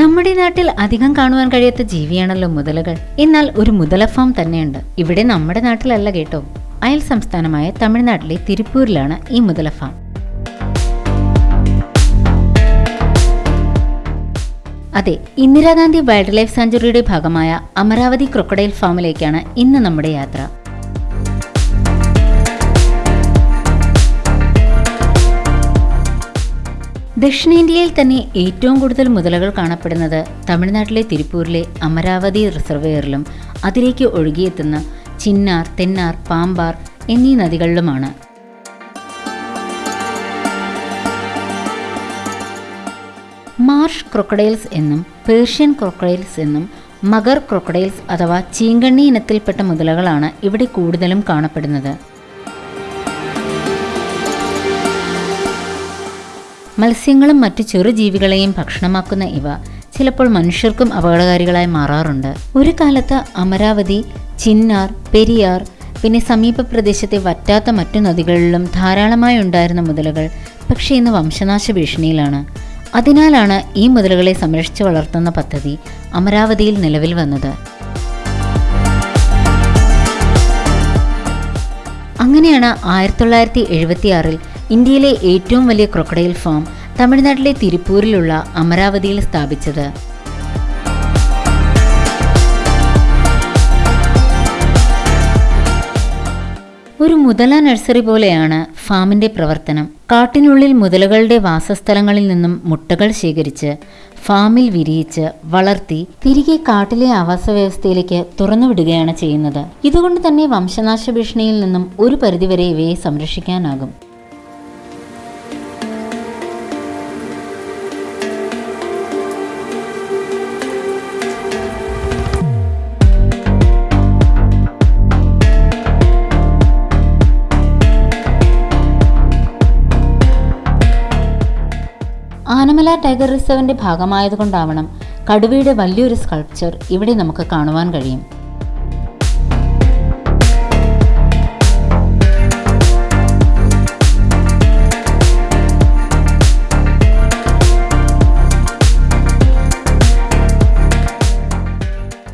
നമ്മുടെ നാട്ടിൽ അധികം കാണുവാൻ കഴിയാത്ത ജീവിയാണല്ലോ മുതലകൾ. എന്നാൽ ഒരു മുതല ഫാം തന്നെയുണ്ട്. ഇവിടെ നമ്മുടെ നാട്ടിലല്ല കേട്ടോ. അയൽ സംസ്ഥാനമായ തമിഴ്നാട്ടിലെ തിരുപ്പൂരിലാണ് ഈ മുതല ഫാം. അതെ ഇന്ദിരാഗാന്ധി വൈൽഡ് ലൈഫ് സാഞ്ചുറിയുടെ ഭാഗമായ അമരാവതി ക്രൊക്കഡൈൽ ഫാമിലേക്കാണ് ഇന്ന് നമ്മുടെ യാത്ര. ദക്ഷിണേന്ത്യയിൽ തന്നെ ഏറ്റവും കൂടുതൽ മുതലകൾ കാണപ്പെടുന്നത് തമിഴ്നാട്ടിലെ തിരുപ്പൂരിലെ അമരാവതി റിസർവെയറിലും അതിലേക്ക് ഒഴുകിയെത്തുന്ന ചിന്നാർ തെന്നാർ പാമ്പാർ എന്നീ നദികളിലുമാണ്. മാർഷ് ക്രൊക്കഡൈൽസ് എന്നും പേർഷ്യൻ ക്രൊക്കഡൈൽസ് എന്നും മഗർ ക്രൊക്കഡൈൽസ് അഥവാ ചീങ്കണ്ണി ഇനത്തിൽപ്പെട്ട മുതലകളാണ് ഇവിടെ കൂടുതലും കാണപ്പെടുന്നത്. മത്സ്യങ്ങളും മറ്റു ചെറുജീവികളെയും ഭക്ഷണമാക്കുന്ന ഇവ ചിലപ്പോൾ മനുഷ്യർക്കും അപകടകാരികളായി മാറാറുണ്ട്. ഒരു കാലത്ത് അമരാവതി ചിന്നാർ പെരിയാർ പിന്നെ സമീപ പ്രദേശത്തെ വറ്റാത്ത മറ്റു നദികളിലും ധാരാളമായി ഉണ്ടായിരുന്ന മുതലകൾ പക്ഷേ ഇന്ന് വംശനാശ ഭീഷണിയിലാണ്. അതിനാലാണ് ഈ മുതലകളെ സംരക്ഷിച്ചു വളർത്തുന്ന പദ്ധതി അമരാവതിയിൽ നിലവിൽ വന്നത്. അങ്ങനെയാണ് ആയിരത്തി തൊള്ളായിരത്തി എഴുപത്തിയാറിൽ ഇന്ത്യയിലെ ഏറ്റവും വലിയ ക്രൊക്കഡൈൽ ഫാം തമിഴ്നാട്ടിലെ തിരുപ്പൂരിലുള്ള അമരാവതിയിൽ സ്ഥാപിച്ചത്. ഒരു മുതല നഴ്സറി പോലെയാണ് ഫാമിന്റെ പ്രവർത്തനം. കാട്ടിനുള്ളിൽ മുതലകളുടെ വാസസ്ഥലങ്ങളിൽ നിന്നും മുട്ടകൾ ശേഖരിച്ച് ഫാമിൽ വിരിയിച്ച് വളർത്തി തിരികെ കാട്ടിലെ ആവാസ വ്യവസ്ഥയിലേക്ക് തുറന്നുവിടുകയാണ് ചെയ്യുന്നത്. ഇതുകൊണ്ട് തന്നെ വംശനാശ ഭീഷണിയിൽ നിന്നും ഒരു പരിധിവരെ ഇവയെ സംരക്ഷിക്കാനാകും. ആനമല ടൈഗർ റിസർവിന്റെ ഭാഗമായതുകൊണ്ടാവണം കടുവയുടെ വലിയൊരു സ്കൾപ്ചർ ഇവിടെ നമുക്ക് കാണുവാൻ കഴിയും.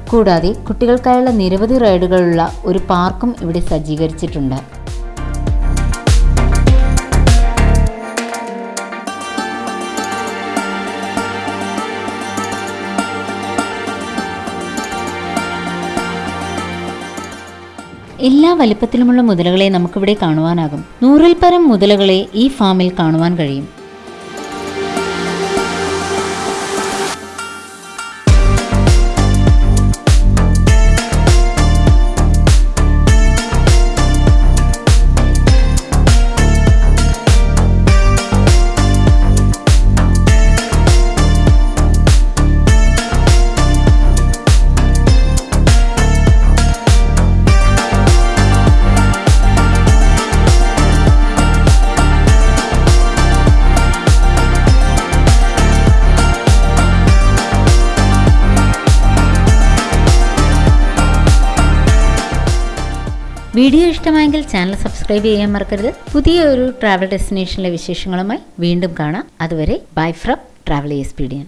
കൂടാതെ കുട്ടികൾക്കായുള്ള നിരവധി റൈഡുകളുള്ള ഒരു പാർക്കും ഇവിടെ സജ്ജീകരിച്ചിട്ടുണ്ട്. എല്ലാ വലിപ്പത്തിലുമുള്ള മുതലകളെ നമുക്കിവിടെ കാണുവാനാകും. നൂറിൽ പരം മുതലകളെ ഈ ഫാമിൽ കാണുവാൻ കഴിയും. വീഡിയോ ഇഷ്ടമായെങ്കിൽ ചാനൽ സബ്സ്ക്രൈബ് ചെയ്യാൻ മറക്കരുത്. പുതിയ ഒരു ട്രാവൽ ഡെസ്റ്റിനേഷനിലെ വിശേഷങ്ങളുമായി വീണ്ടും കാണാം. അതുവരെ ബൈ ഫ്രം ട്രാവൽ എക്സ്പീഡിയൻ